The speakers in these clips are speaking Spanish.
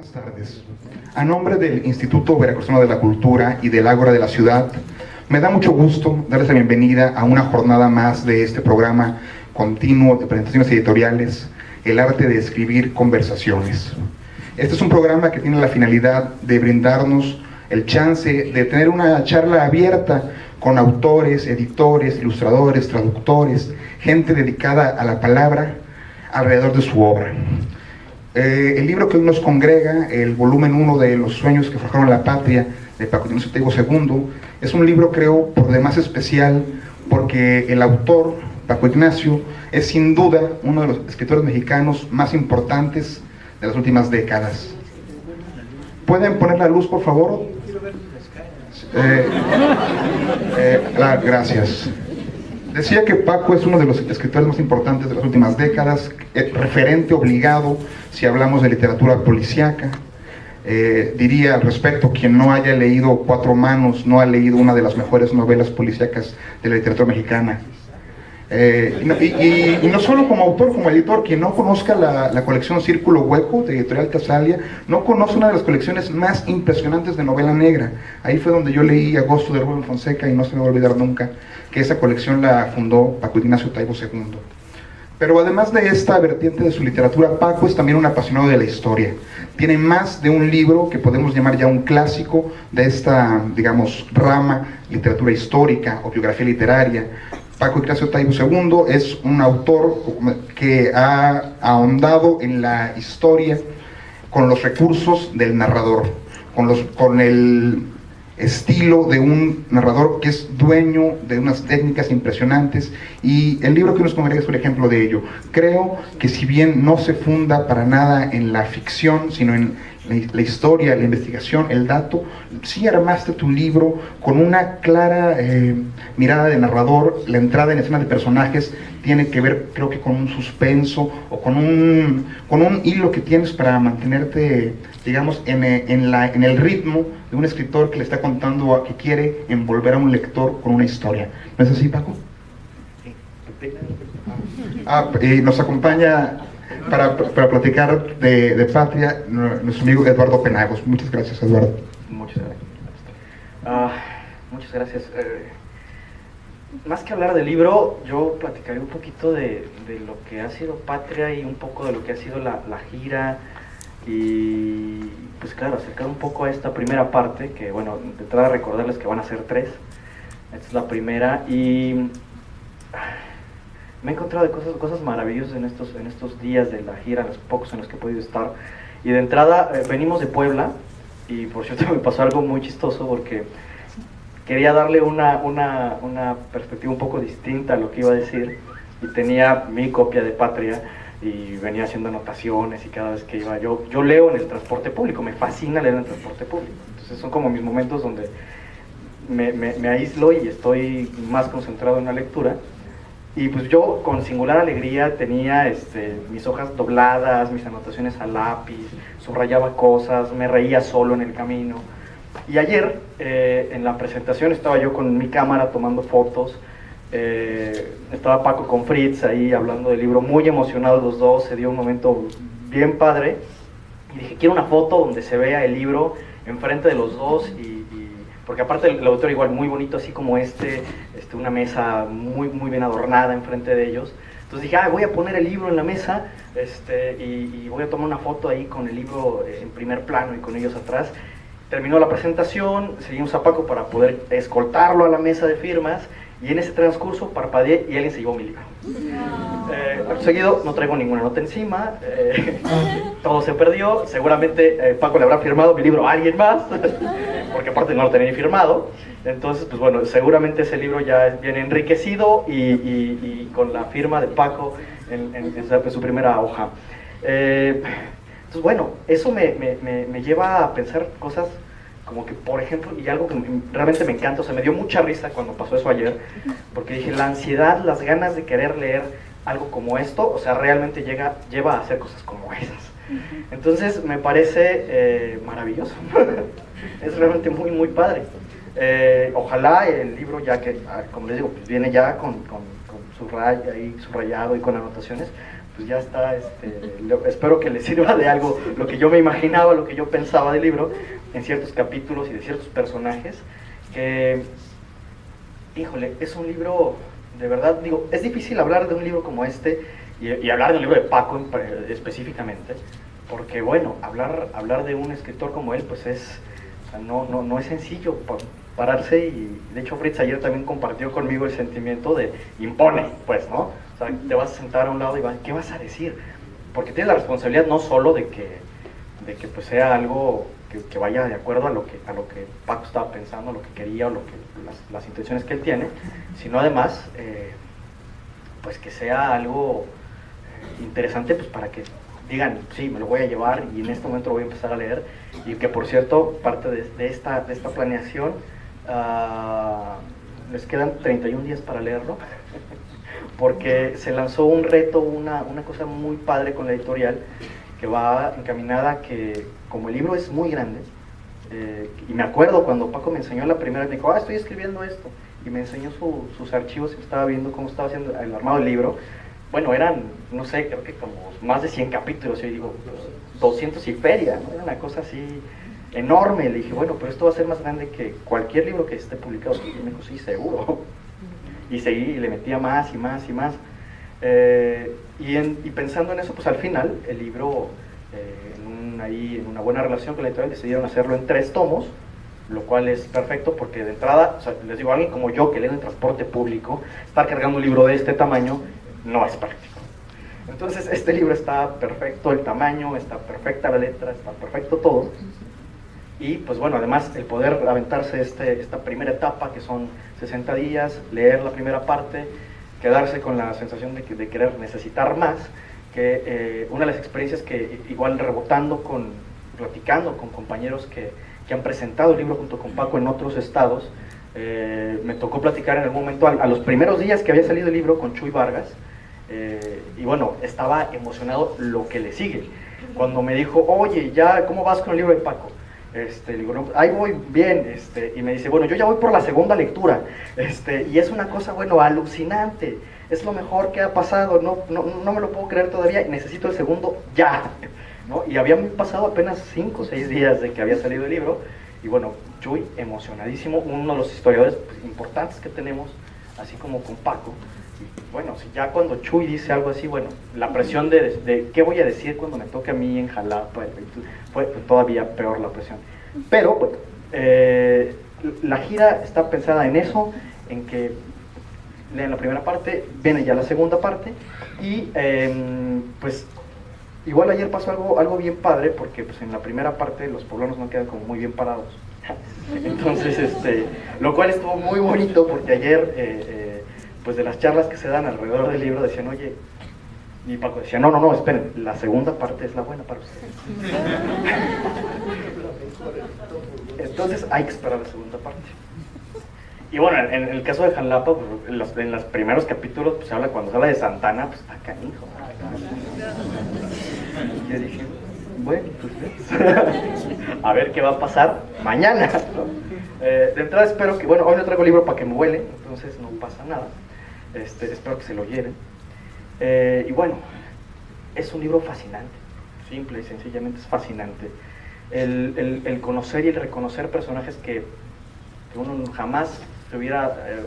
Buenas tardes. A nombre del Instituto Veracruzano de la Cultura y del Ágora de la Ciudad, me da mucho gusto darles la bienvenida a una jornada más de este programa continuo de presentaciones editoriales, El arte de escribir conversaciones. Este es un programa que tiene la finalidad de brindarnos el chance de tener una charla abierta con autores, editores, ilustradores, traductores, gente dedicada a la palabra alrededor de su obra. Eh, el libro que hoy nos congrega, el volumen 1 de Los sueños que forjaron la patria, de Paco Ignacio Teigo II, es un libro, creo, por demás especial, porque el autor, Paco Ignacio, es sin duda uno de los escritores mexicanos más importantes de las últimas décadas. ¿Pueden poner la luz, por favor? Eh, eh, gracias. Decía que Paco es uno de los escritores más importantes de las últimas décadas, eh, referente obligado si hablamos de literatura policíaca. Eh, diría al respecto, quien no haya leído Cuatro Manos no ha leído una de las mejores novelas policíacas de la literatura mexicana. Eh, y, no solo como autor, como editor, quien no conozca la, colección Círculo Hueco de Editorial Casalia, no conoce una de las colecciones más impresionantes de novela negra. Ahí fue donde yo leí Agosto de Rubén Fonseca y no se me va a olvidar nunca que esa colección la fundó Paco Ignacio Taibo II. Pero además de esta vertiente de su literatura, Paco es también un apasionado de la historia. Tiene más de un libro que podemos llamar ya un clásico de esta, digamos, rama literatura histórica o biografía literaria. Paco Ignacio Taibo II es un autor que ha ahondado en la historia con los recursos del narrador, con, los, con el estilo de un narrador que es dueño de unas técnicas impresionantes y el libro que nos congrega es un ejemplo de ello. Creo que si bien no se funda para nada en la ficción, sino en la, historia, la investigación, el dato, sí armaste tu libro con una clara eh, mirada de narrador, la entrada en escena de personajes tiene que ver creo que con un suspenso o con un, con un hilo que tienes para mantenerte, digamos, en, en, la, en el ritmo de un escritor que le está contando a que quiere envolver a un lector con una historia. ¿No es así, Paco? Ah, y nos acompaña para, para platicar de, Patria nuestro amigo Eduardo Penagos. Muchas gracias, Eduardo. Muchas gracias. Ah, muchas gracias. Eh, más que hablar del libro, yo platicaré un poquito de, de, lo que ha sido Patria y un poco de lo que ha sido la, la gira y pues claro, acercar un poco a esta primera parte, que bueno, de entrada recordarles que van a ser tres, esta es la primera y me he encontrado de cosas, cosas maravillosas en estos, en estos días de la gira, los pocos en los que he podido estar. Y de entrada, eh, venimos de Puebla, y por cierto me pasó algo muy chistoso porque quería darle una, una, una perspectiva un poco distinta a lo que iba a decir, y tenía mi copia de Patria, y venía haciendo anotaciones y cada vez que iba yo yo leo en el transporte público me fascina leer en el transporte público. Entonces son como mis momentos donde me, me, me aíslo y estoy más concentrado en la lectura y pues yo con singular alegría tenía este, mis hojas dobladas, mis anotaciones a lápiz, subrayaba cosas, me reía solo en el camino. Y ayer eh, en la presentación estaba yo con mi cámara tomando fotos, eh, estaba Paco con Fritz ahí hablando del libro, muy emocionados los dos, se dio un momento bien padre. Y dije, quiero una foto donde se vea el libro enfrente de los dos y porque aparte el, autor igual muy bonito, así como este, este, una mesa muy, muy bien adornada enfrente de ellos. Entonces dije, ah, voy a poner el libro en la mesa este, y, voy a tomar una foto ahí con el libro en primer plano y con ellos atrás. Terminó la presentación, seguimos a Paco para poder escoltarlo a la mesa de firmas y en ese transcurso parpadeé y alguien se llevó mi libro. Eh, seguido no traigo ninguna nota encima, eh, todo se perdió, seguramente eh, Paco le habrá firmado mi libro a alguien más, porque aparte no lo tenía ni firmado, entonces pues bueno, seguramente ese libro ya viene enriquecido y, con la firma de Paco en, su primera hoja. entonces bueno, eso me, me, me lleva a pensar cosas como que, por ejemplo, y algo que realmente me encanta, o sea, me dio mucha risa cuando pasó eso ayer, porque dije, la ansiedad, las ganas de querer leer algo como esto, o sea, realmente llega, lleva a hacer cosas como esas. Entonces, me parece eh, maravilloso. es realmente muy, muy padre. Eh, ojalá el libro, ya que, ah, como les digo, pues viene ya con, con, con subrayado y con anotaciones, pues ya está, este, espero que les sirva de algo lo que yo me imaginaba, lo que yo pensaba del libro, en ciertos capítulos y de ciertos personajes, híjole, es un libro, de verdad, digo, es difícil hablar de un libro como este y, hablar del libro de Paco específicamente, porque bueno, hablar, hablar de un escritor como él, pues es, no, no, no es sencillo pararse y de hecho Fritz ayer también compartió conmigo el sentimiento de impone, pues, ¿no? O sea, te vas a sentar a un lado y vas, ¿qué vas a decir? Porque tienes la responsabilidad no solo de que, de que pues sea algo que, vaya de acuerdo a lo que, a lo que Paco estaba pensando, lo que quería o lo que, las, intenciones que él tiene, sino además, eh, pues que sea algo eh, interesante pues para que digan, sí, me lo voy a llevar y en este momento lo voy a empezar a leer. Y que por cierto, parte de, esta, de esta planeación, uh, les quedan 31 días para leerlo, porque se lanzó un reto, una, una cosa muy padre con la editorial, que va encaminada que como el libro es muy grande, eh, y me acuerdo cuando Paco me enseñó la primera me dijo, ah, estoy escribiendo esto, y me enseñó sus archivos y estaba viendo cómo estaba haciendo el armado del libro, bueno, eran, no sé, creo que como más de 100 capítulos, yo digo, 200 y feria. Era una cosa así enorme. Le dije, bueno, pero esto va a ser más grande que cualquier libro que esté publicado. Y me dijo, sí, seguro. Y seguí y le metía más y más y más. Eh, y, y, pensando en eso, pues al final, el libro, eh, en, ahí, en una buena relación con la editorial, decidieron hacerlo en tres tomos, lo cual es perfecto porque de entrada, o sea, les digo, alguien como yo que lee en transporte público, estar cargando un libro de este tamaño no es práctico. Entonces este libro está perfecto, el tamaño, está perfecta la letra, está perfecto todo. Y pues bueno, además el poder aventarse este, esta primera etapa, que son 60 días, leer la primera parte, quedarse con la sensación de, de querer necesitar más, que eh, una de las experiencias que igual rebotando con, platicando con compañeros que, que han presentado el libro junto con Paco en otros estados, eh, me tocó platicar en algún momento, a, los primeros días que había salido el libro con Chuy Vargas, eh, y bueno, estaba emocionado lo que le sigue. Cuando me dijo, oye, ya, ¿cómo vas con el libro de Paco? Este, digo, no, ahí voy bien, este, y me dice, bueno, yo ya voy por la segunda lectura, este, y es una cosa, bueno, alucinante, es lo mejor que ha pasado, no, no, no me lo puedo creer todavía, necesito el segundo ya, ¿no? Y habían pasado apenas 5 o 6 días de que había salido el libro, y bueno, Chuy emocionadísimo, uno de los historiadores pues, importantes que tenemos, así como con Paco, bueno, si ya cuando Chuy dice algo así, bueno, la presión de, qué voy a decir cuando me toque a mí en Jalapa, fue todavía peor la presión. Pero, bueno, eh, la gira está pensada en eso, en que lean la primera parte, viene ya la segunda parte, y em, pues igual ayer pasó algo, algo bien padre, porque pues en la primera parte los poblanos no quedan como muy bien parados. Entonces, este, lo cual estuvo muy bonito porque ayer... Eh, eh, pues de las charlas que se dan alrededor del libro decían, oye, y Paco decía, no, no, no, esperen, la segunda parte es la buena para ustedes. Entonces hay que esperar la segunda parte. Y bueno, en, el caso de Janlapa, pues, en, los, en, los, primeros capítulos pues, se habla, cuando se habla de Santana, pues está canijo. Y yo dije, bueno, pues a ver qué va a pasar mañana. Eh, de entrada espero que, bueno, hoy no traigo libro para que me huele, entonces no pasa nada. Este, espero que se lo lleven. Eh, y bueno, es un libro fascinante, simple y sencillamente es fascinante. El, conocer y el reconocer personajes que, uno jamás se hubiera eh,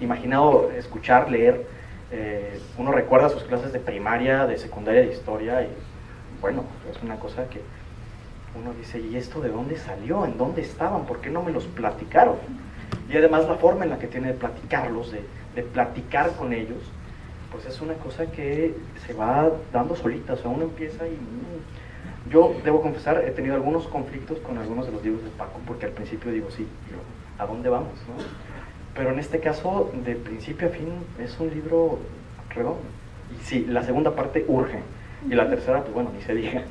imaginado escuchar, leer. Eh, uno recuerda sus clases de primaria, de secundaria, de historia, y bueno, es una cosa que uno dice, ¿y esto de dónde salió? ¿En dónde estaban? ¿Por qué no me los platicaron? Y además la forma en la que tiene de platicarlos, de, de platicar con ellos, pues es una cosa que se va dando solita, o sea, uno empieza y... Mm, yo debo confesar, he tenido algunos conflictos con algunos de los libros de Paco, porque al principio digo, sí, ¿a dónde vamos? Pero en este caso, de principio a fin, es un libro redondo. Y sí, la segunda parte urge, y la tercera, pues bueno, ni se diga.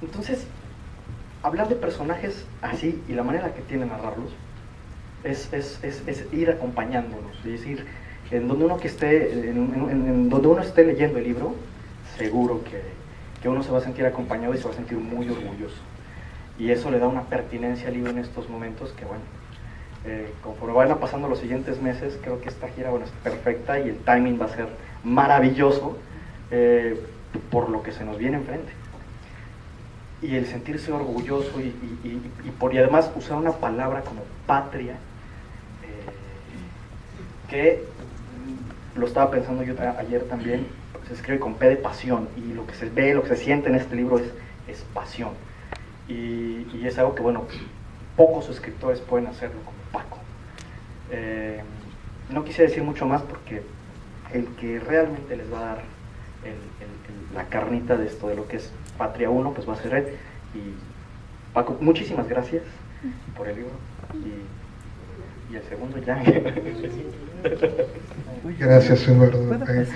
entonces, hablar de personajes así y la manera que tiene narrarlos, es, es, es, es, ir acompañándonos, es decir, en donde uno que esté, en, donde uno esté leyendo el libro, seguro que, que, uno se va a sentir acompañado y se va a sentir muy orgulloso. Y eso le da una pertinencia al libro en estos momentos que, bueno, eh, conforme vayan pasando los siguientes meses, creo que esta gira bueno, es perfecta y el timing va a ser maravilloso eh, por lo que se nos viene enfrente. Y el sentirse orgulloso y, por y además usar una palabra como patria, que lo estaba pensando yo ayer también, se escribe con P de pasión y lo que se ve, lo que se siente en este libro es, es pasión. Y, y es algo que, bueno, pocos escritores pueden hacerlo como Paco. Eh, no quise decir mucho más porque el que realmente les va a dar la carnita de esto, de lo que es Patria 1, pues va a ser él. Y Paco, muchísimas gracias por el libro. Y, el segundo ya. Gracias, Eduardo. Eh,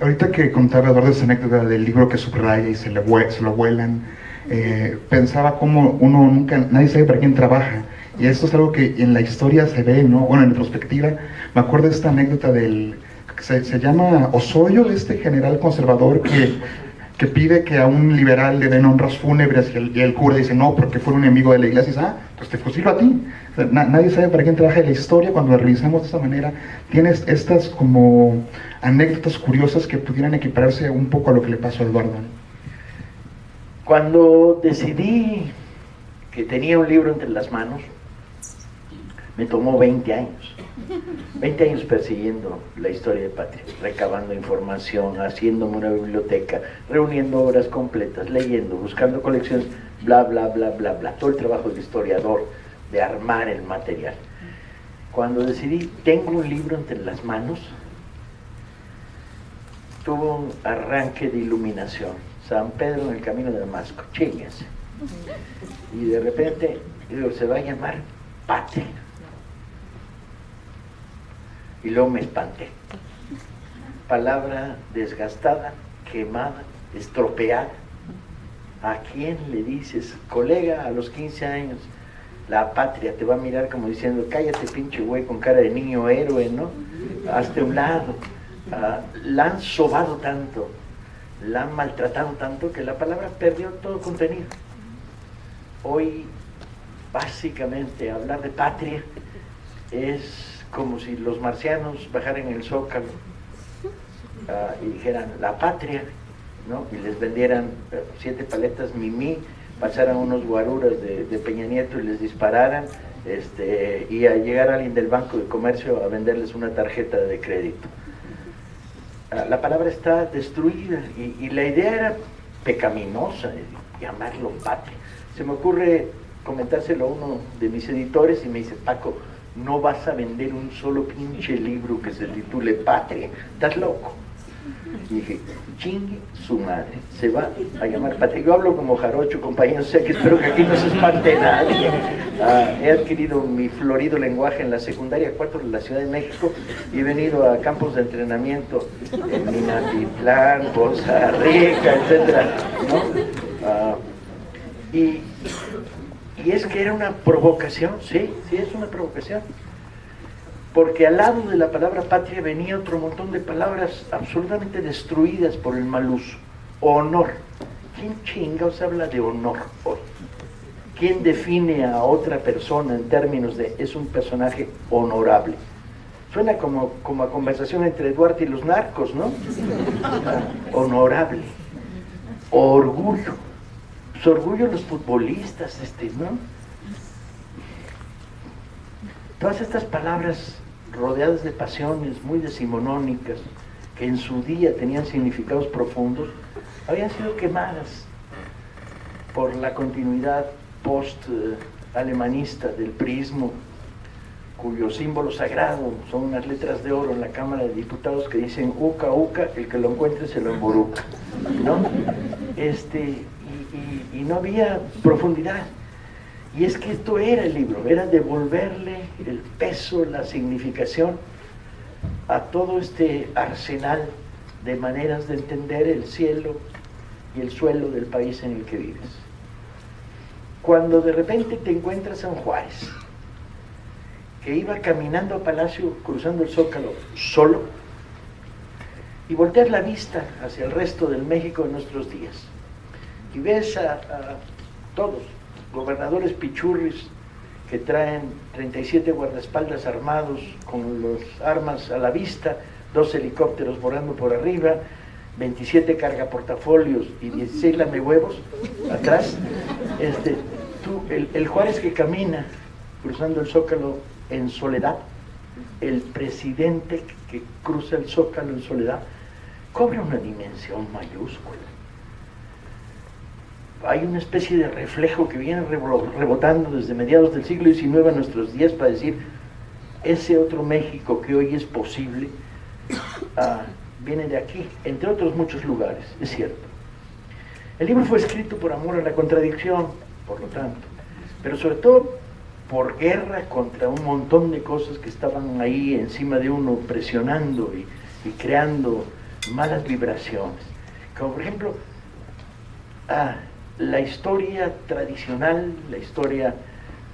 ahorita que contaba Eduardo esa anécdota del libro que subraya y se, le, se lo vuelan, eh, pensaba cómo uno nunca, nadie sabe para quién trabaja. Y esto es algo que en la historia se ve, ¿no? Bueno, en retrospectiva, me acuerdo de esta anécdota del, se, se llama Osoyo, este general conservador que, que, pide que a un liberal le den honras fúnebres y el, cura dice, no, porque fue un enemigo de la iglesia, y dice, ah, pues te fusilo a ti. nadie sabe para quién trabaja la historia, cuando la revisamos de esta manera, tienes estas como anécdotas curiosas que pudieran equipararse un poco a lo que le pasó a Eduardo. Cuando decidí que tenía un libro entre las manos, me tomó 20 años. 20 años persiguiendo la historia de Patria, recabando información, haciéndome una biblioteca, reuniendo obras completas, leyendo, buscando colecciones, bla, bla, bla, bla, bla. Todo el trabajo del historiador, de armar el material. Cuando decidí, tengo un libro entre las manos, tuvo un arranque de iluminación San Pedro en el camino de Damasco, chinguense. Y de repente, digo, se va a llamar Patria. Y luego me espanté. Palabra desgastada, quemada, estropeada. ¿A quién le dices, colega, a los 15 años, la patria te va a mirar como diciendo, cállate pinche güey con cara de niño héroe, ¿no? Hazte un lado. Ah, la han sobado tanto la han maltratado tanto que la palabra perdió todo contenido. Hoy, básicamente, hablar de patria es como si los marcianos bajaran el zócalo ah, y dijeran la patria, ¿no? y les vendieran eh, siete paletas mimí, pasaran unos guaruras de, Peña Nieto y les dispararan, este, y a llegar alguien del Banco de Comercio a venderles una tarjeta de crédito la palabra está destruida y, la idea era pecaminosa, de llamarlo patria. Se me ocurre comentárselo a uno de mis editores y me dice, Paco, no vas a vender un solo pinche libro que se titule Patria, estás loco. Y dije, chingue su madre, se va a llamar Patria. Yo hablo como jarocho, compañero, sé que espero que aquí no se espante nadie. Ah, he adquirido mi florido lenguaje en la secundaria 4 de la Ciudad de México y he venido a campos de entrenamiento en Minatitlán, Poza Rica, etc. Ah, y, y es que era una provocación, sí, sí es una provocación porque al lado de la palabra patria venía otro montón de palabras absolutamente destruidas por el mal uso. Honor. ¿Quién chingados habla de honor hoy? ¿Quién define a otra persona en términos de es un personaje honorable? Suena como, como a conversación entre Duarte y los narcos, ¿no? honorable. Orgullo. Su orgullo los futbolistas, este, ¿no? Todas estas palabras rodeadas de pasiones muy decimonónicas, que en su día tenían significados profundos, habían sido quemadas por la continuidad post-alemanista del prismo, cuyo símbolo sagrado son unas letras de oro en la Cámara de Diputados que dicen uca, uca, el que lo encuentre se lo emboruca. ¿no? Este, y no había profundidad. Y es que esto era el libro, era devolverle el peso, la significación a todo este arsenal de maneras de entender el cielo y el suelo del país en el que vives. Cuando de repente te encuentras San Juárez, que iba caminando a Palacio, cruzando el Zócalo, solo, y volteas la vista hacia el resto del México de nuestros días, y ves a, todos, gobernadores pichurris que traen 37 guardaespaldas armados con las armas a la vista, dos helicópteros volando por arriba, 27 cargaportafolios y 16 lamehuevos atrás. Este, tú, el, el Juárez que camina cruzando el Zócalo en soledad, el presidente que cruza el Zócalo en soledad, cobra una dimensión mayúscula. Hay una especie de reflejo que viene rebotando desde mediados del siglo XIX a nuestros días para decir, ese otro México que hoy es posible, ah, viene de aquí, entre otros muchos lugares, es cierto. El libro fue escrito por amor a la contradicción, por lo tanto, pero sobre todo por guerra contra un montón de cosas que estaban ahí encima de uno, presionando y, creando malas vibraciones. Como por ejemplo, ah, la historia tradicional, la historia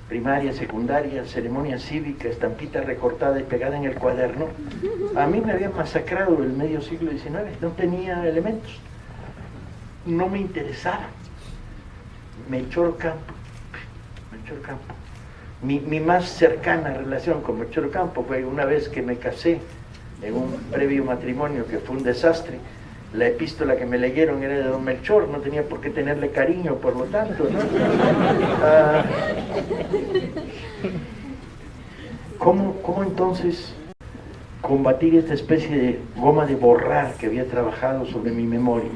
primaria, secundaria, ceremonia cívica, estampita recortada y pegada en el cuaderno, a mí me había masacrado el medio siglo XIX, no tenía elementos, no me interesaba. me echó Campo, echó Campo. Mi, mi, más cercana relación con Melchor Campo fue una vez que me casé en un previo matrimonio que fue un desastre. La epístola que me leyeron era de don Melchor, no tenía por qué tenerle cariño, por lo tanto, ¿no? Ah, ¿cómo, ¿Cómo entonces combatir esta especie de goma de borrar que había trabajado sobre mi memoria?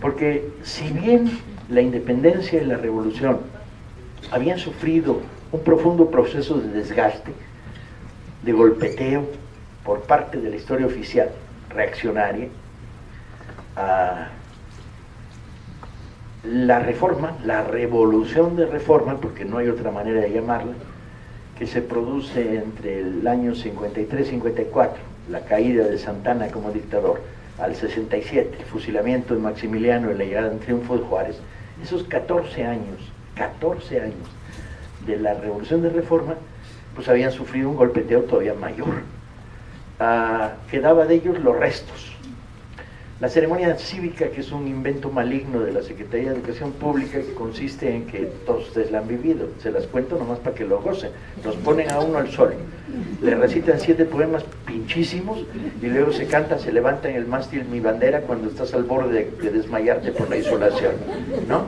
Porque si bien la independencia y la revolución habían sufrido un profundo proceso de desgaste, de golpeteo, por parte de la historia oficial reaccionaria la reforma, la revolución de reforma, porque no hay otra manera de llamarla, que se produce entre el año 53-54, la caída de Santana como dictador, al 67, el fusilamiento de Maximiliano y la llegada en triunfo de Juárez, esos 14 años, 14 años de la revolución de reforma, pues habían sufrido un golpeteo todavía mayor quedaba de ellos los restos. La ceremonia cívica, que es un invento maligno de la Secretaría de Educación Pública, que consiste en que todos ustedes la han vivido, se las cuento nomás para que lo gocen, nos ponen a uno al sol, le recitan siete poemas pinchísimos y luego se canta, se levanta en el mástil mi bandera cuando estás al borde de, desmayarte por la isolación, ¿no?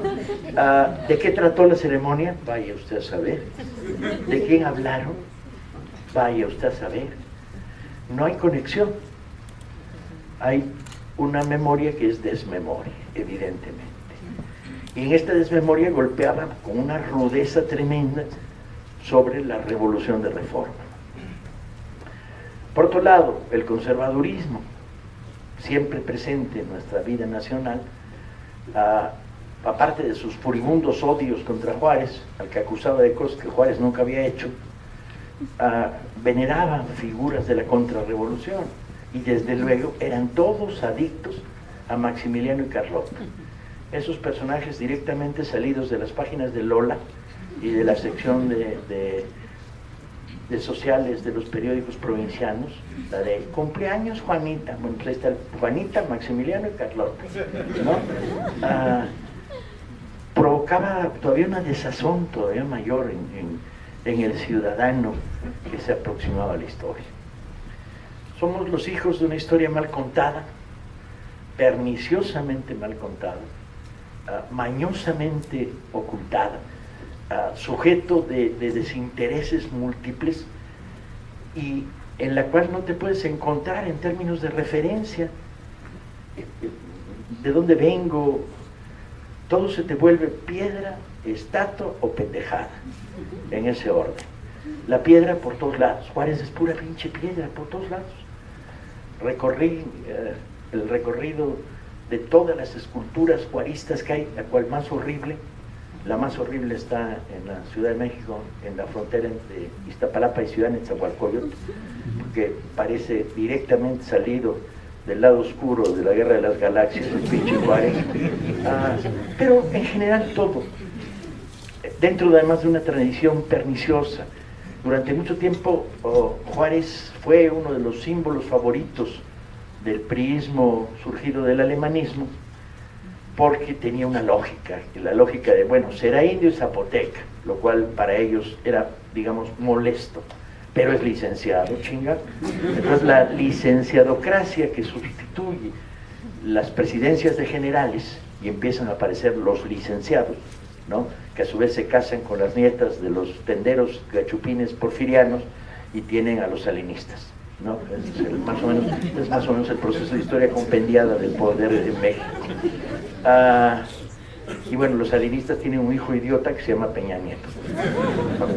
Ah, ¿De qué trató la ceremonia? Vaya usted a saber. ¿De quién hablaron? Vaya usted a saber no hay conexión. Hay una memoria que es desmemoria, evidentemente. Y en esta desmemoria golpeaba con una rudeza tremenda sobre la revolución de reforma. Por otro lado, el conservadurismo, siempre presente en nuestra vida nacional, aparte de sus furibundos odios contra Juárez, al que acusaba de cosas que Juárez nunca había hecho, veneraban figuras de la contrarrevolución y desde luego eran todos adictos a Maximiliano y Carlota. Esos personajes directamente salidos de las páginas de Lola y de la sección de, de, sociales de los periódicos provincianos, la de cumpleaños Juanita, bueno, pues está Juanita, Maximiliano y Carlota, ah, provocaba todavía una desazón todavía mayor en en el ciudadano que se aproximaba a la historia. Somos los hijos de una historia mal contada, perniciosamente mal contada, ah, mañosamente ocultada, ah, sujeto de, de desintereses múltiples y en la cual no te puedes encontrar en términos de referencia, de dónde vengo, todo se te vuelve piedra, estatua o pendejada en ese orden. La piedra por todos lados. Juárez es pura pinche piedra por todos lados. Recorrí eh, el recorrido de todas las esculturas juaristas que hay, la cual más horrible, la más horrible está en la Ciudad de México, en la frontera entre Iztapalapa y Ciudad Nezahualcóyotl, porque parece directamente salido del lado oscuro de la guerra de las galaxias, el pinche Juárez. Ah, pero en general todo, dentro además de una tradición perniciosa. Durante mucho tiempo oh, Juárez fue uno de los símbolos favoritos del priismo surgido del alemanismo porque tenía una lógica, la lógica de, bueno, será indio y zapoteca, lo cual para ellos era, digamos, molesto, pero es licenciado, chinga. Entonces la licenciadocracia que sustituye las presidencias de generales y empiezan a aparecer los licenciados, ¿no? que a su vez se casan con las nietas de los tenderos gachupines porfirianos y tienen a los salinistas. ¿no? Es, más o menos, más o menos el proceso de historia compendiada del poder de México. Ah, y bueno, los salinistas tienen un hijo idiota que se llama Peña Nieto,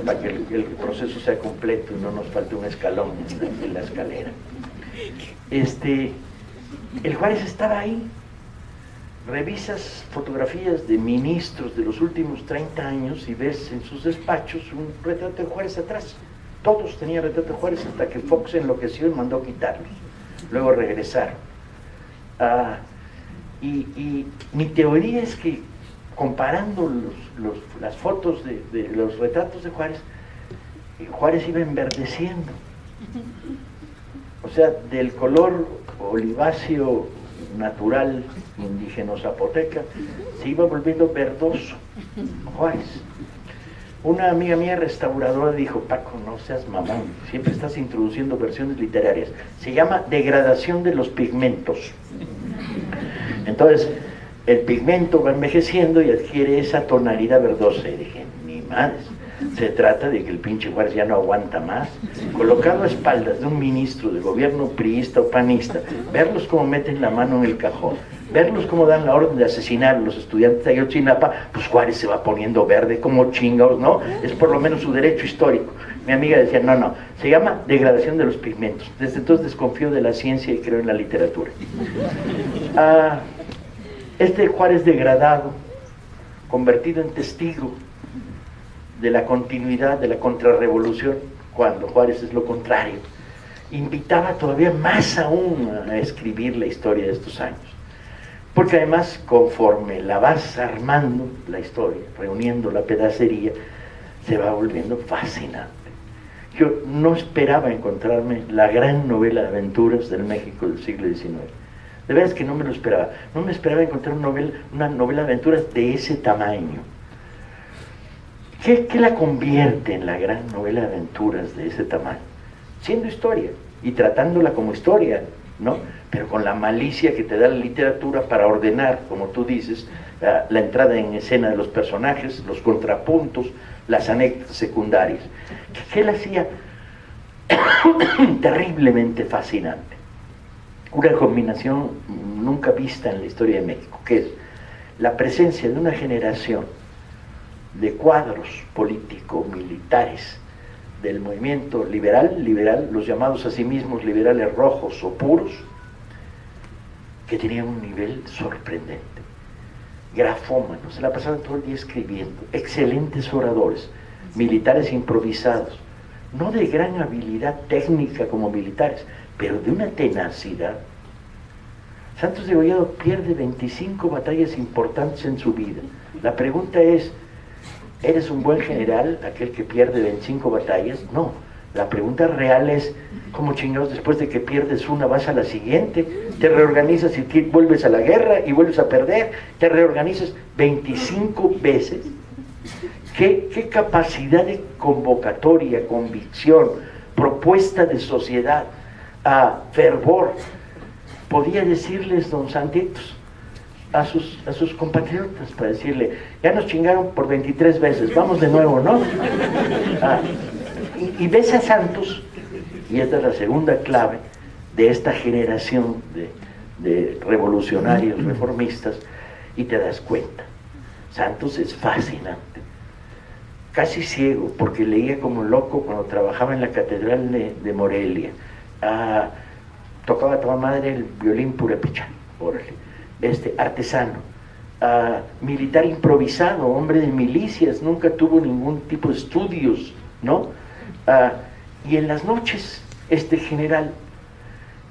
para que el, proceso sea completo y no nos falte un escalón en la, escalera. Este, el Juárez estaba ahí. Revisas fotografías de ministros de los últimos 30 años y ves en sus despachos un retrato de Juárez atrás. Todos tenían retrato de Juárez hasta que Fox enloqueció y mandó quitarlos. Luego regresaron. Ah, y, mi teoría es que comparando las fotos de, los retratos de Juárez, Juárez iba enverdeciendo. O sea, del color oliváceo natural indígena zapoteca, se iba volviendo verdoso Juárez. Una amiga mía restauradora dijo, Paco, no seas mamón, siempre estás introduciendo versiones literarias. Se llama degradación de los pigmentos. Entonces, el pigmento va envejeciendo y adquiere esa tonalidad verdosa. Y dije, ni madres, se trata de que el pinche Juárez ya no aguanta más. Colocado a espaldas de un ministro de gobierno priista o panista, verlos como meten la mano en el cajón, verlos como dan la orden de asesinar a los estudiantes de Ayotzinapa, pues Juárez se va poniendo verde como chingados, ¿no? Es por lo menos su derecho histórico. Mi amiga decía, no, no, se llama degradación de los pigmentos. Desde entonces desconfío de la ciencia y creo en la literatura. Ah, este Juárez degradado, convertido en testigo de la continuidad de la contrarrevolución, cuando Juárez es lo contrario, invitaba todavía más aún a escribir la historia de estos años. Porque además, conforme la vas armando, la historia, reuniendo la pedacería, se va volviendo fascinante. Yo no esperaba encontrarme la gran novela de aventuras del México del siglo XIX de verdad es que no me lo esperaba. No me esperaba encontrar una novela, de aventuras de ese tamaño. ¿Qué, la convierte en la gran novela de aventuras de ese tamaño? Siendo historia y tratándola como historia, ¿no? Pero con la malicia que te da la literatura para ordenar, como tú dices, la, entrada en escena de los personajes, los contrapuntos, las anécdotas secundarias. ¿Qué, qué la hacía terriblemente fascinante? una combinación nunca vista en la historia de México, que es la presencia de una generación de cuadros político-militares del movimiento liberal, liberal, los llamados a sí mismos liberales rojos o puros, que tenían un nivel sorprendente. Grafómanos, se la pasaban todo el día escribiendo, excelentes oradores, militares improvisados, no de gran habilidad técnica como militares, pero de una tenacidad. Santos de Gollado pierde 25 batallas importantes en su vida. La pregunta es, ¿eres un buen general, aquel que pierde 25 batallas? No. La pregunta real es, ¿cómo chingados después de que pierdes una vas a la siguiente? Te reorganizas y vuelves a la guerra y vuelves a perder, te reorganizas 25 veces. ¿Qué, capacidad de convocatoria, convicción, propuesta de sociedad? fervor, podía decirles don Santitos a sus, a sus compatriotas para decirle, ya nos chingaron por 23 veces, vamos de nuevo, ¿no? Ah, y, ves a Santos, y esta es la segunda clave de esta generación de, de revolucionarios, reformistas, y te das cuenta. Santos es fascinante, casi ciego, porque leía como loco cuando trabajaba en la Catedral de, de Morelia tocaba a toda madre el violín purepecha, órale, este, artesano, militar improvisado, hombre de milicias, nunca tuvo ningún tipo de estudios, ¿no? y en las noches, este general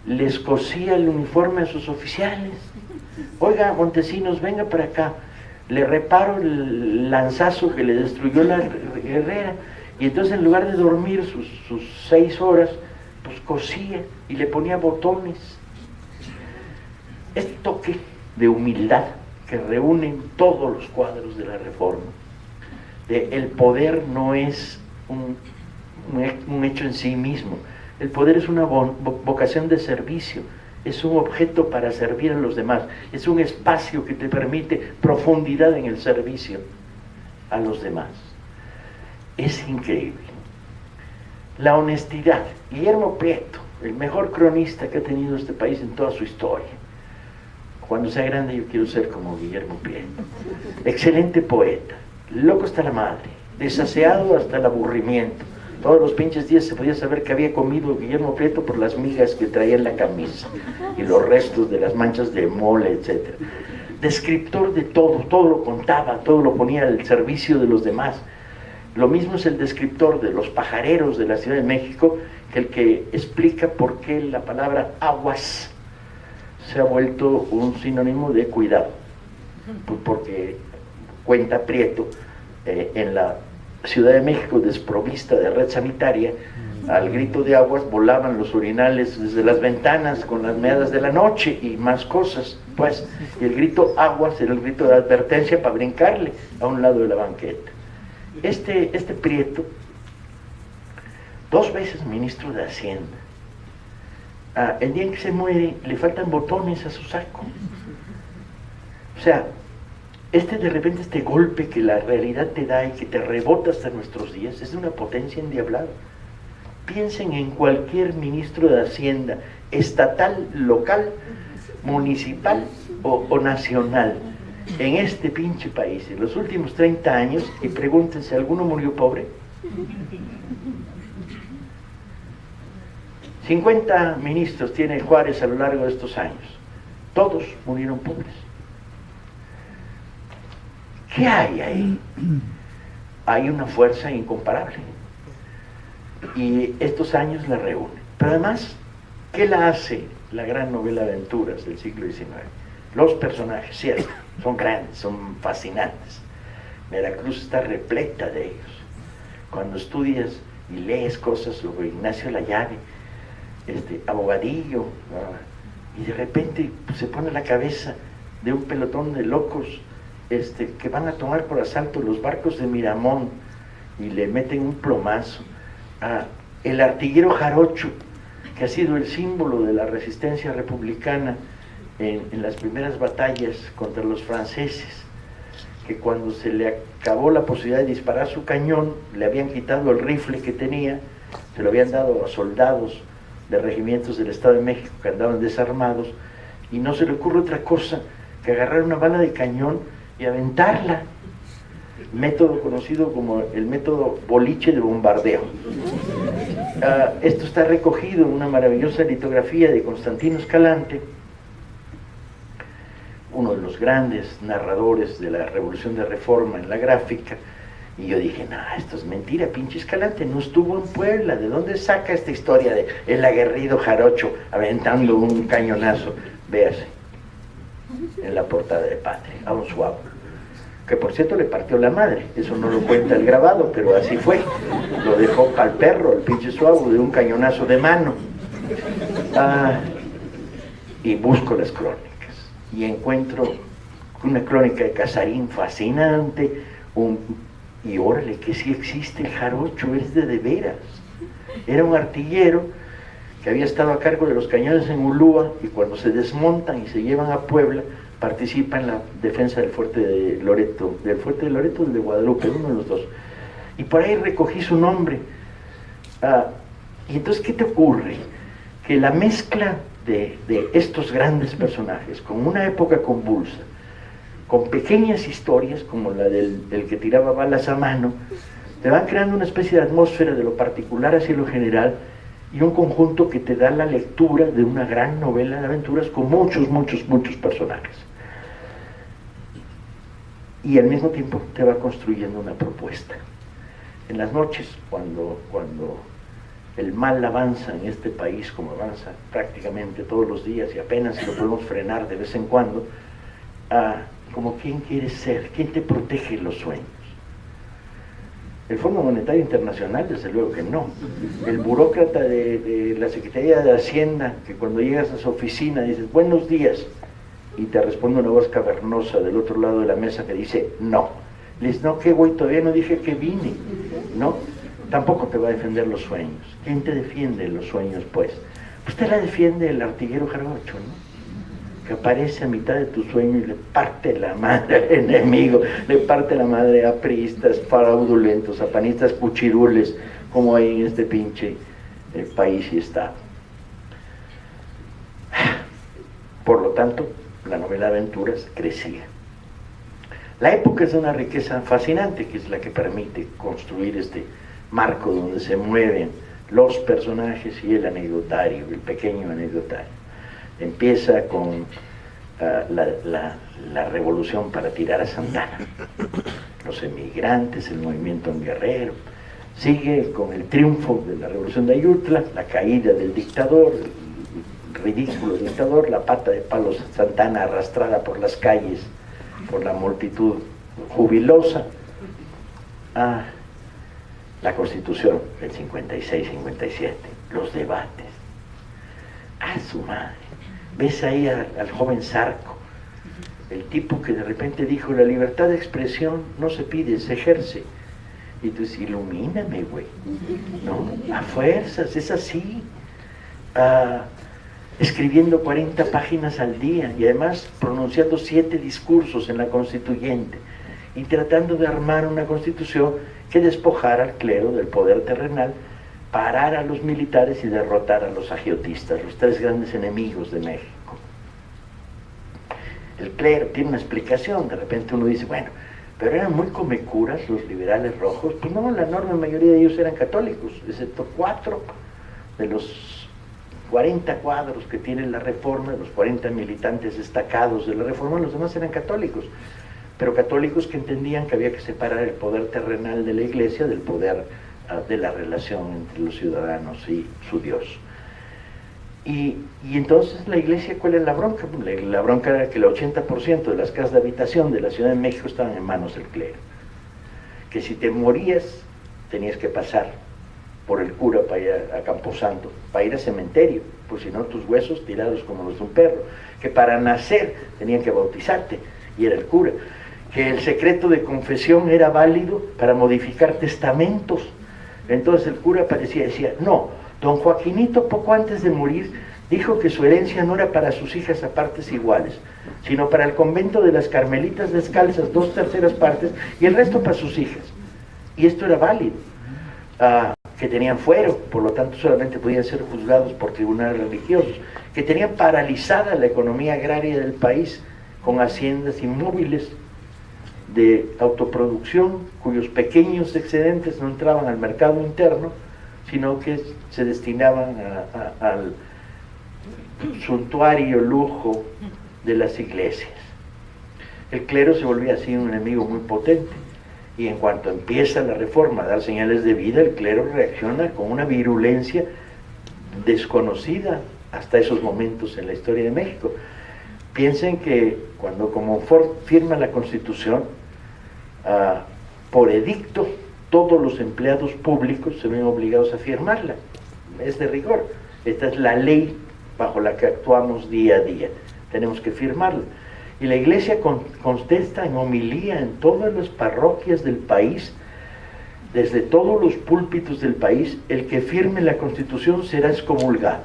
les cosía el uniforme a sus oficiales. Oiga, Montesinos, venga para acá. Le reparo el lanzazo que le destruyó la guerrera. Y entonces en lugar de dormir sus, sus seis horas, pues cosía y le ponía botones. Este toque de humildad que reúnen todos los cuadros de la reforma. El poder no es un, un hecho en sí mismo, el poder es una vocación de servicio, es un objeto para servir a los demás, es un espacio que te permite profundidad en el servicio a los demás. Es increíble. La honestidad. Guillermo Prieto, el mejor cronista que ha tenido este país en toda su historia. Cuando sea grande yo quiero ser como Guillermo Prieto. Excelente poeta, loco hasta la madre, desaseado hasta el aburrimiento todos los pinches días se podía saber que había comido Guillermo Prieto por las migas que traía en la camisa y los restos de las manchas de mole, etc. Descriptor de todo, todo lo contaba, todo lo ponía al servicio de los demás. Lo mismo es el descriptor de los pajareros de la Ciudad de México que el que explica por qué la palabra aguas se ha vuelto un sinónimo de cuidado. Pues porque cuenta Prieto eh, en la Ciudad de México desprovista de red sanitaria, al grito de aguas volaban los urinales desde las ventanas con las meadas de la noche y más cosas, pues, y el grito aguas era el grito de advertencia para brincarle a un lado de la banqueta. Este, este Prieto, dos veces ministro de Hacienda, ah, el día en que se muere le faltan botones a su saco. O sea, este de repente, este golpe que la realidad te da y que te rebota hasta nuestros días, es de una potencia endiablada. Piensen en cualquier ministro de Hacienda, estatal, local, municipal o, o nacional, en este pinche país, en los últimos 30 años, y pregúntense, ¿alguno murió pobre? 50 ministros tiene Juárez a lo largo de estos años. Todos murieron pobres. ¿Qué hay ahí? Hay una fuerza incomparable. Y estos años la reúnen. Pero además, ¿qué la hace la gran novela de aventuras del siglo XIX? Los personajes, cierto, son grandes, son fascinantes. Veracruz está repleta de ellos. Cuando estudias y lees cosas sobre Ignacio Layave, este, abogadillo, y de repente pues, se pone la cabeza de un pelotón de locos este, que van a tomar por asalto los barcos de Miramón y le meten un plomazo. a el artillero Jarocho, que ha sido el símbolo de la resistencia republicana en, en las primeras batallas contra los franceses, que cuando se le acabó la posibilidad de disparar su cañón, le habían quitado el rifle que tenía, se lo habían dado a soldados de regimientos del Estado de México que andaban desarmados, y no se le ocurre otra cosa que agarrar una bala de cañón y aventarla. Método conocido como el método boliche de bombardeo. Ah, esto está recogido en una maravillosa litografía de Constantino Escalante, uno de los grandes narradores de la Revolución de Reforma en la gráfica, y yo dije, no, esto es mentira, pinche Escalante, no estuvo en Puebla, ¿de dónde saca esta historia de el aguerrido jarocho aventando un cañonazo? Véase en la portada de Patria, a un suavo. Que por cierto le partió la madre, eso no lo cuenta el grabado, pero así fue. Lo dejó para perro, el pinche suavo, de un cañonazo de mano. Ah, y busco las crónicas y encuentro una crónica de Casarín fascinante, un, y órale, que sí existe el jarocho, es de de veras. Era un artillero que había estado a cargo de los cañones en Ulúa y cuando se desmontan y se llevan a Puebla, participa en la defensa del fuerte de Loreto, del fuerte de Loreto o de Guadalupe, uno de los dos. Y por ahí recogí su nombre. Ah, y entonces, ¿qué te ocurre? Que la mezcla de, estos grandes personajes, con una época convulsa, con pequeñas historias como la del, del que tiraba balas a mano, te van creando una especie de atmósfera de lo particular hacia lo general, y un conjunto que te da la lectura de una gran novela de aventuras con muchos, muchos, muchos personajes. Y al mismo tiempo te va construyendo una propuesta. En las noches, cuando, cuando el mal avanza en este país, como avanza prácticamente todos los días y apenas lo podemos frenar de vez en cuando, ah, como quién quieres ser, quién te protege los sueños. El Fondo Monetario Internacional, desde luego que no. El burócrata de, la Secretaría de Hacienda, que cuando llegas a su oficina dices, buenos días, y te responde una voz cavernosa del otro lado de la mesa que dice no. Le no, qué güey, todavía no dije que vine, ¿no? Tampoco te va a defender los sueños. ¿Quién te defiende los sueños, pues? Pues te la defiende el artillero jarocho, ¿no? Que aparece a mitad de tu sueño y le parte la madre al enemigo, le parte la madre a priistas, fraudulentos, a panistas cuchirules, como hay en este pinche eh, país y estado. Por lo tanto, la novela aventuras crecía. La época es una riqueza fascinante, que es la que permite construir este marco donde se mueven los personajes y el anecdotario, el pequeño anecdotario. Empieza con ah, la, revolución para tirar a Santana, los emigrantes, el movimiento en Guerrero, sigue con el triunfo de la revolución de Ayutla, la caída del dictador, ridículo dictador, la pata de palos Santana arrastrada por las calles, por la multitud jubilosa, a la constitución del 56-57, los debates. A su madre. Ves ahí al joven Sarco, el tipo que de repente dijo, la libertad de expresión no se pide, se ejerce. Y tú dices, ilumíname, güey. No, a fuerzas, es así. Ah, escribiendo 40 páginas al día y además pronunciando siete discursos en la constituyente y tratando de armar una constitución que despojara al clero del poder terrenal, parar a los militares y derrotar a los agiotistas, los tres grandes enemigos de México. El clero tiene una explicación, de repente uno dice, bueno, pero eran muy comecuras los liberales rojos, pues no, la enorme mayoría de ellos eran católicos, excepto cuatro de los 40 cuadros que tiene la reforma, los 40 militantes destacados de la reforma, los demás eran católicos, pero católicos que entendían que había que separar el poder terrenal de la iglesia del poder de la relación entre los ciudadanos y su Dios. Y, entonces la iglesia, ¿cuál es la bronca? La, la bronca era que el 80% de las casas de habitación de la Ciudad de México estaban en manos del clero. Que si te morías, tenías que pasar por el cura para ir a, Camposanto, para ir al cementerio, pues si no tus huesos tirados como los de un perro, que para nacer tenían que bautizarte y era el cura, que el secreto de confesión era válido para modificar testamentos. Entonces el cura parecía decía, no, don Joaquinito poco antes de morir dijo que su herencia no era para sus hijas a partes iguales, sino para el convento de las Carmelitas Descalzas, dos terceras partes, y el resto para sus hijas. Y esto era válido. Ah, que tenían fuero, por lo tanto solamente podían ser juzgados por tribunales religiosos, que tenían paralizada la economía agraria del país con haciendas inmóviles de autoproducción cuyos pequeños excedentes no entraban al mercado interno, sino que se destinaban al suntuario lujo de las iglesias. El clero se volvía así un enemigo muy potente y en cuanto empieza la reforma a dar señales de vida, el clero reacciona con una virulencia desconocida hasta esos momentos en la historia de México. Piensen que cuando como firma la Constitución, por edicto, todos los empleados públicos se ven obligados a firmarla. Es de rigor. Esta es la ley bajo la que actuamos día a día. Tenemos que firmarla. Y la iglesia contesta en homilía en todas las parroquias del país, desde todos los púlpitos del país, el que firme la constitución será excomulgado.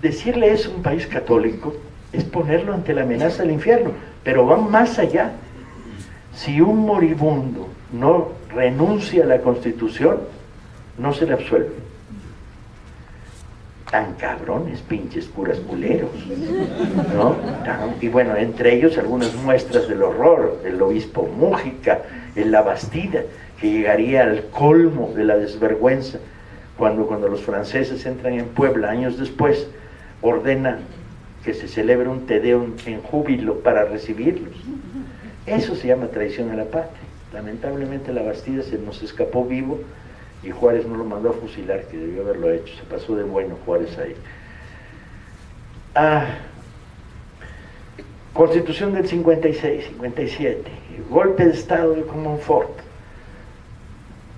Decirle eso a un país católico es ponerlo ante la amenaza del infierno, pero van más allá. Si un moribundo no renuncia a la constitución, no se le absuelve tan cabrones, pinches curas culeros, ¿no? Y bueno, entre ellos algunas muestras del horror, el obispo Mújica, en la Bastida, que llegaría al colmo de la desvergüenza cuando, cuando los franceses entran en Puebla años después, ordena que se celebre un tedeum en júbilo para recibirlos. Eso se llama traición a la patria. Lamentablemente la Bastida se nos escapó vivo y Juárez no lo mandó a fusilar, que debió haberlo hecho, se pasó de bueno Juárez ahí. Ah, Constitución del 56, 57, golpe de Estado de Comonfort,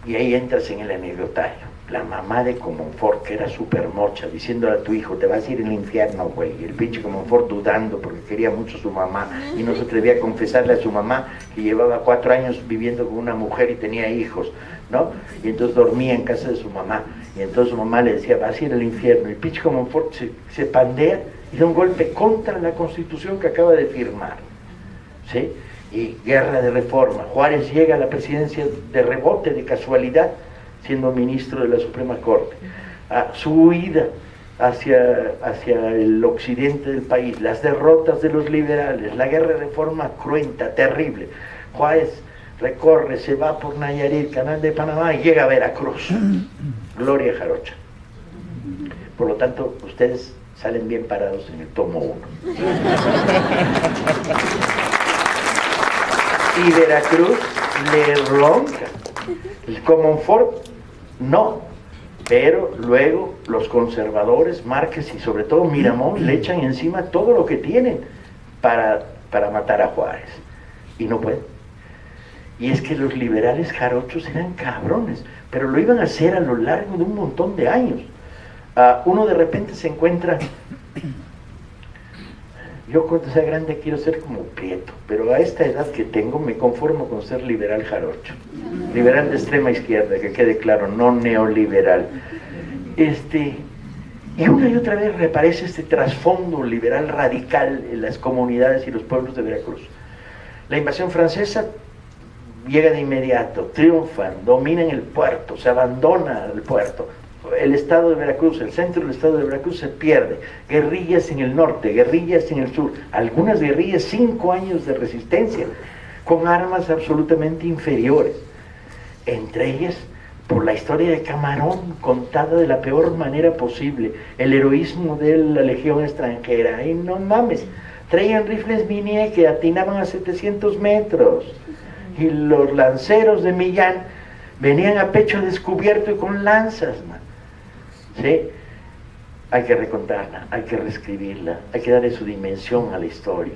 y ahí entras en el anecdotario. La mamá de Comonfort, que era súper mocha, diciéndole a tu hijo, te vas a ir al infierno, güey. Y el pinche Comonfort dudando porque quería mucho a su mamá y no se atrevía a confesarle a su mamá que llevaba cuatro años viviendo con una mujer y tenía hijos, ¿no? Y entonces dormía en casa de su mamá. Y entonces su mamá le decía, vas a ir al infierno. Y el pinche Comonfort se, se pandea y da un golpe contra la constitución que acaba de firmar. ¿Sí? Y guerra de reforma. Juárez llega a la presidencia de rebote, de casualidad siendo ministro de la Suprema Corte, su huida hacia, hacia el occidente del país, las derrotas de los liberales, la guerra de reforma cruenta, terrible. Juárez recorre, se va por Nayarit, Canal de Panamá y llega a Veracruz. Gloria Jarocha. Por lo tanto, ustedes salen bien parados en el tomo 1. Y Veracruz le ronca. El Comonfort no, pero luego los conservadores, Márquez y sobre todo Miramón le echan encima todo lo que tienen para, para matar a Juárez. Y no pueden. Y es que los liberales jarochos eran cabrones, pero lo iban a hacer a lo largo de un montón de años. Uh, uno de repente se encuentra yo cuando sea grande quiero ser como Prieto, pero a esta edad que tengo me conformo con ser liberal jarocho. Liberal de extrema izquierda, que quede claro, no neoliberal. Este, y una y otra vez reaparece este trasfondo liberal radical en las comunidades y los pueblos de Veracruz. La invasión francesa llega de inmediato, triunfan, dominan el puerto, se abandona el puerto, el estado de Veracruz, el centro del estado de Veracruz se pierde. Guerrillas en el norte, guerrillas en el sur. Algunas guerrillas, cinco años de resistencia, con armas absolutamente inferiores. Entre ellas, por la historia de Camarón, contada de la peor manera posible, el heroísmo de la legión extranjera. Y no mames, traían rifles Minier que atinaban a 700 metros. Y los lanceros de Millán venían a pecho descubierto y con lanzas, man. ¿Sí? Hay que recontarla, hay que reescribirla, hay que darle su dimensión a la historia.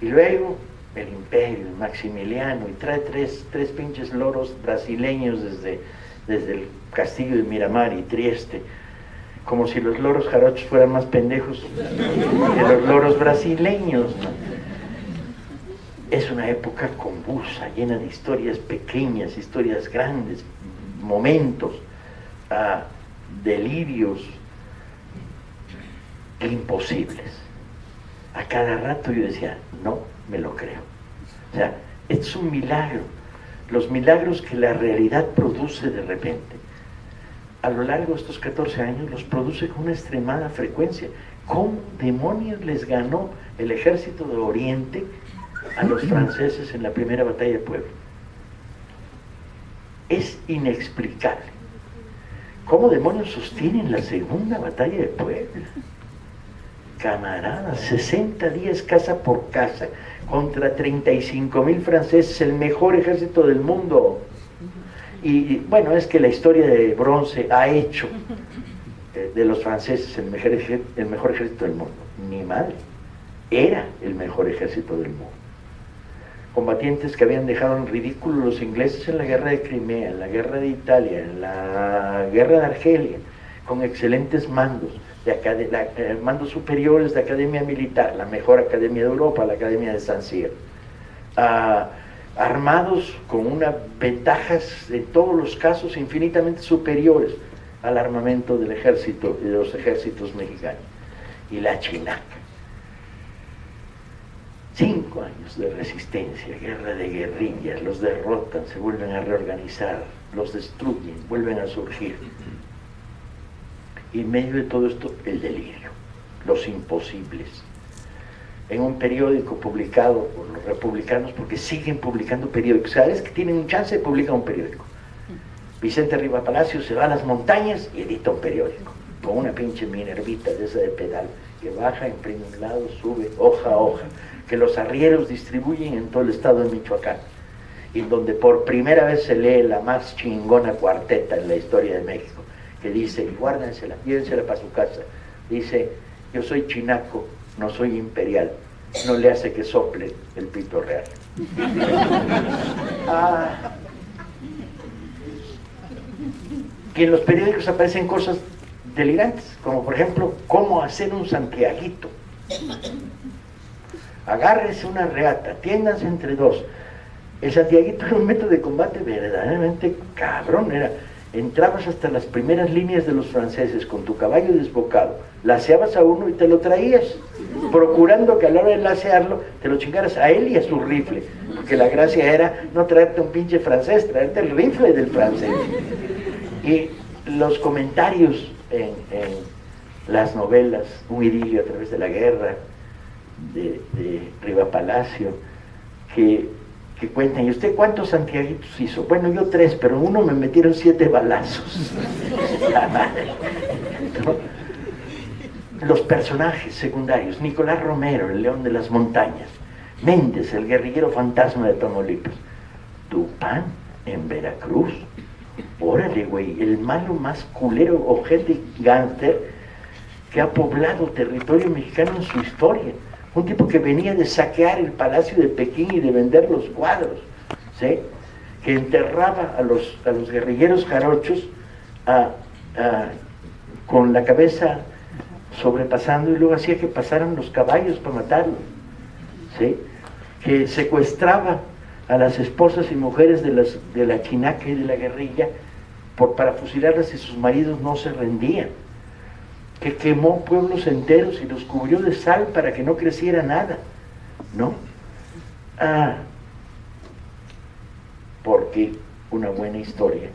Y luego el imperio, Maximiliano, y trae tres, tres pinches loros brasileños desde, desde el castillo de Miramar y Trieste, como si los loros jarochos fueran más pendejos que los loros brasileños. Es una época convulsa, llena de historias pequeñas, historias grandes, momentos. Ah, delirios imposibles. A cada rato yo decía, no me lo creo. O sea, es un milagro. Los milagros que la realidad produce de repente, a lo largo de estos 14 años, los produce con una extremada frecuencia. ¿Cómo demonios les ganó el ejército de Oriente a los franceses en la primera batalla de Puebla? Es inexplicable. ¿Cómo demonios sostienen la segunda batalla de Puebla? Camaradas, 60 días casa por casa contra 35 mil franceses, el mejor ejército del mundo. Y bueno, es que la historia de bronce ha hecho de los franceses el mejor, ejército del mundo. Ni madre, era el mejor ejército del mundo combatientes que habían dejado en ridículo los ingleses en la guerra de Crimea, en la guerra de Italia, en la guerra de Argelia, con excelentes mandos, de eh, mandos superiores de academia militar, la mejor academia de Europa, la academia de San Cyr, ah, armados con unas ventajas en todos los casos infinitamente superiores al armamento del ejército de los ejércitos mexicanos. Y la chinaca Cinco años de resistencia, guerra de guerrillas, los derrotan, se vuelven a reorganizar, los destruyen, vuelven a surgir. Y en medio de todo esto, el delirio, los imposibles. En un periódico publicado por los republicanos, porque siguen publicando periódicos, cada vez que tienen un chance, publican un periódico. Vicente Riva Palacio se va a las montañas y edita un periódico, con una pinche minervita de esa de pedal, que baja, imprime un lado, sube, hoja a hoja que los arrieros distribuyen en todo el estado de Michoacán, y donde por primera vez se lee la más chingona cuarteta en la historia de México, que dice, guárdensela, llévensela para su casa, dice, yo soy chinaco, no soy imperial, no le hace que sople el pito real. ah, Y en los periódicos aparecen cosas delirantes, como por ejemplo, cómo hacer un santiaguito. Agárrese una reata, tiéndanse entre dos. El santiaguito era un método de combate verdaderamente cabrón, era entrabas hasta las primeras líneas de los franceses con tu caballo desbocado, laseabas a uno y te lo traías, procurando que a la hora de lasearlo te lo chingaras a él y a su rifle, porque la gracia era no traerte un pinche francés, traerte el rifle del francés. Y los comentarios en, las novelas, Un idilio a través de la guerra, de, Riva Palacio, que que cuentan, ¿y usted cuántos santiaguitos hizo? Bueno, yo tres, pero uno me metieron siete balazos. Los personajes secundarios, Nicolás Romero, el león de las montañas, Méndez, el guerrillero fantasma de Tamaulipas, Tupán, en Veracruz, órale, güey, el malo más culero, objeto gánster que ha poblado territorio mexicano en su historia un tipo que venía de saquear el palacio de Pekín y de vender los cuadros, ¿sí? que enterraba a los, a los guerrilleros jarochos con la cabeza sobrepasando y luego hacía que pasaran los caballos para matarlos, ¿sí? que secuestraba a las esposas y mujeres de, las, de la chinaca y de la guerrilla por, para fusilarlas y sus maridos no se rendían que quemó pueblos enteros y los cubrió de sal para que no creciera nada, ¿no? Ah, porque una buena historia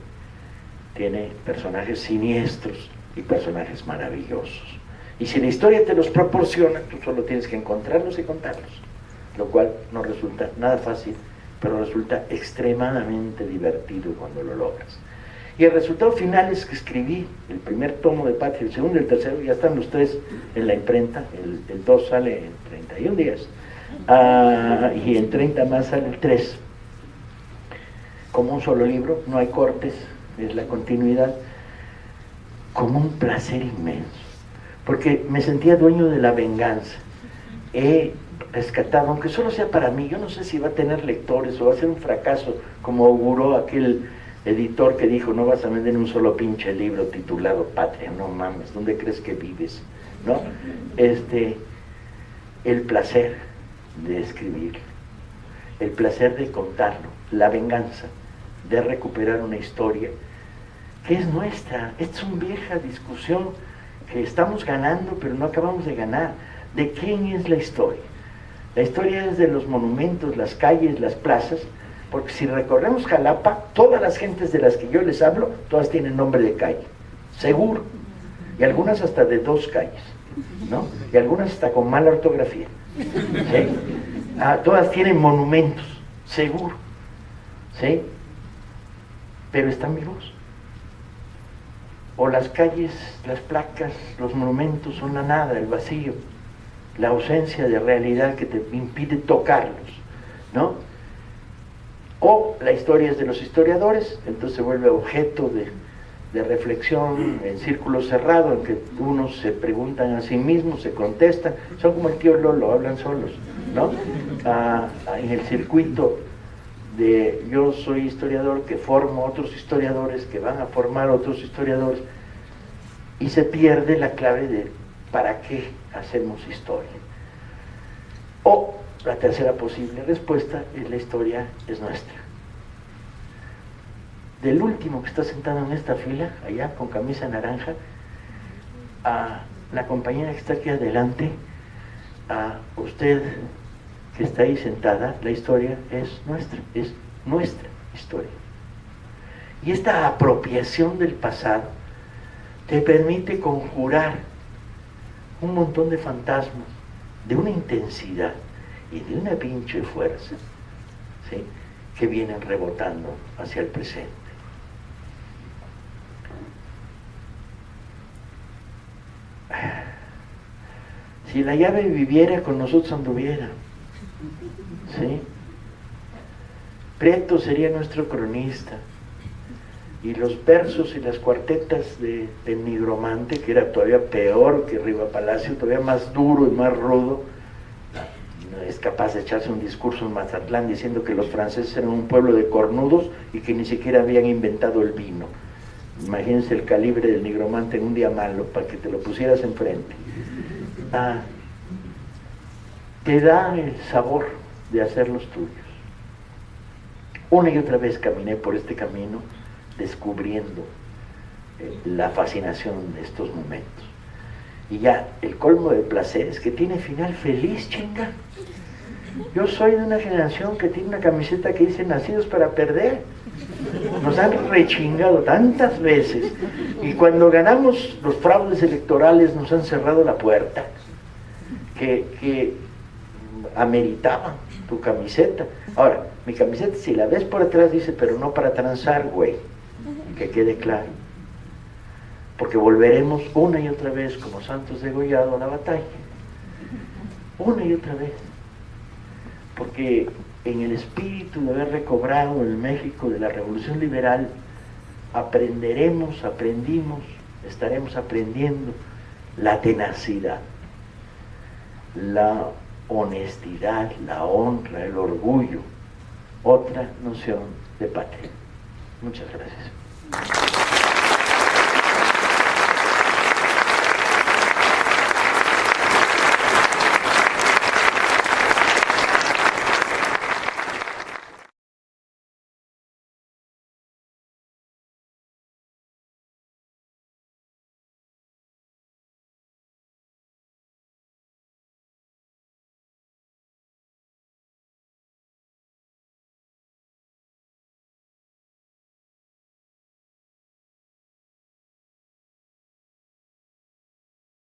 tiene personajes siniestros y personajes maravillosos. Y si la historia te los proporciona, tú solo tienes que encontrarlos y contarlos, lo cual no resulta nada fácil, pero resulta extremadamente divertido cuando lo logras. Y el resultado final es que escribí el primer tomo de Patria, el segundo y el tercero, ya están los tres en la imprenta, el, el 2 sale en 31 días, ah, y en 30 más sale el 3. Como un solo libro, no hay cortes, es la continuidad, como un placer inmenso, porque me sentía dueño de la venganza. He rescatado, aunque solo sea para mí, yo no sé si va a tener lectores o va a ser un fracaso, como auguró aquel editor que dijo, no vas a vender un solo pinche libro titulado Patria, no mames, ¿dónde crees que vives? ¿No? Este, el placer de escribir, el placer de contarlo, la venganza de recuperar una historia que es nuestra, es una vieja discusión que estamos ganando pero no acabamos de ganar. ¿De quién es la historia? La historia es de los monumentos, las calles, las plazas, porque si recorremos Jalapa, todas las gentes de las que yo les hablo, todas tienen nombre de calle, seguro, y algunas hasta de dos calles, ¿no? Y algunas hasta con mala ortografía. ¿sí? Ah, todas tienen monumentos, seguro, ¿sí? Pero están vivos. O las calles, las placas, los monumentos son la nada, el vacío, la ausencia de realidad que te impide tocarlos, ¿no? O la historia es de los historiadores, entonces se vuelve objeto de, reflexión en círculo cerrado, en que unos se preguntan a sí mismos, se contestan, son como el tío Lolo, hablan solos, ¿no? Ah, en el circuito de yo soy historiador que formo otros historiadores que van a formar otros historiadores y se pierde la clave de para qué hacemos historia. O la tercera posible respuesta es la historia es nuestra. Del último que está sentado en esta fila, allá con camisa naranja, a la compañera que está aquí adelante, a usted que está ahí sentada, la historia es nuestra, es nuestra historia. Y esta apropiación del pasado te permite conjurar un montón de fantasmas de una intensidad y de una pinche fuerza ¿sí? que vienen rebotando hacia el presente. Si la llave viviera con nosotros anduviera, ¿sí? Prieto sería nuestro cronista y los versos y las cuartetas de, de Nigromante, que era todavía peor que Riva Palacio, todavía más duro y más rudo, es capaz de echarse un discurso en Mazatlán diciendo que los franceses eran un pueblo de cornudos y que ni siquiera habían inventado el vino. imagínense el calibre del nigromante en un día malo, para que te lo pusieras enfrente, ah, te da el sabor de hacer los tuyos. Una y otra vez caminé por este camino descubriendo eh, la fascinación de estos momentos. Y ya el colmo del placer es que tiene final feliz, chinga. Yo soy de una generación que tiene una camiseta que dice nacidos para perder. Nos han rechingado tantas veces y cuando ganamos los fraudes electorales nos han cerrado la puerta que, que ameritaban tu camiseta. Ahora, mi camiseta si la ves por atrás dice, pero no para transar, güey. Que quede claro. Porque volveremos una y otra vez como santos degollados a la batalla. Una y otra vez porque en el espíritu de haber recobrado el México de la Revolución Liberal, aprenderemos, aprendimos, estaremos aprendiendo la tenacidad, la honestidad, la honra, el orgullo, otra noción de patria. Muchas gracias.